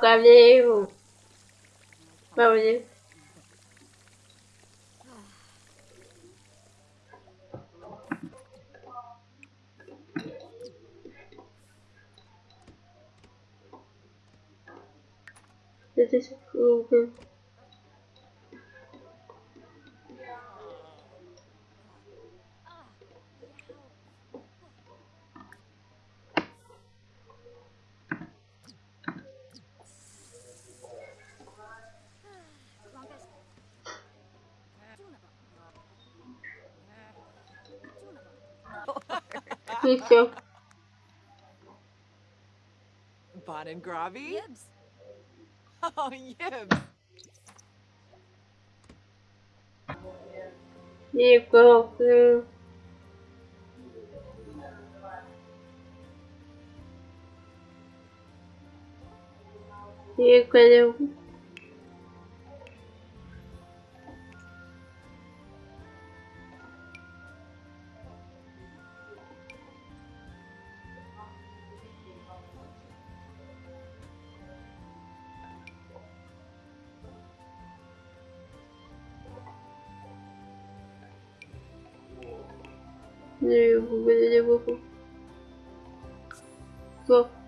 premier ou... Bah oui. C'était difícil. Gravi? Yibs. Oh, Yibs. E Je vous, je vous, vous.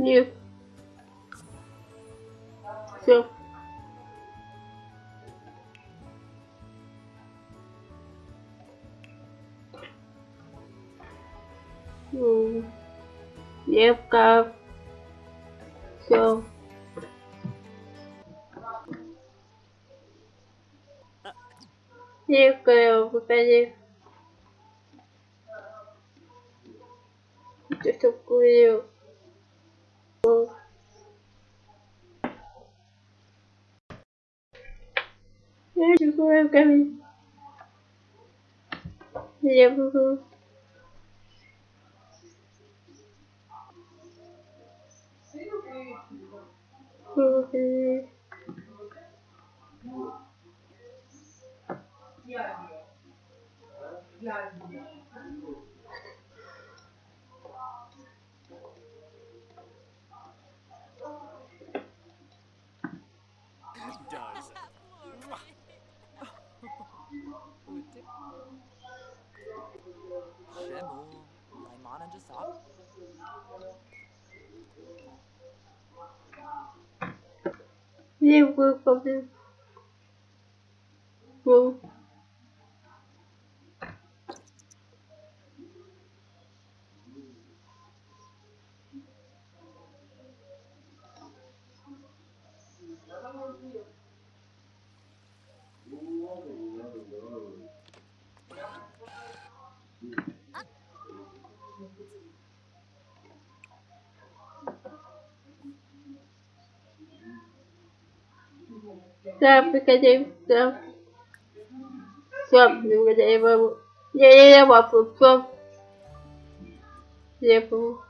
You. Все. Девка. Все. Девка, выходи. Ты что курил? people you girl coming Liverpool Yeah. Yeah. does. Shemu, Daimana Jasab. They. Well. Приходи, да. Все, благодарю вам. Я, я, я вафлю, все. Я помню. Rosie,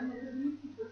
il y a qui se.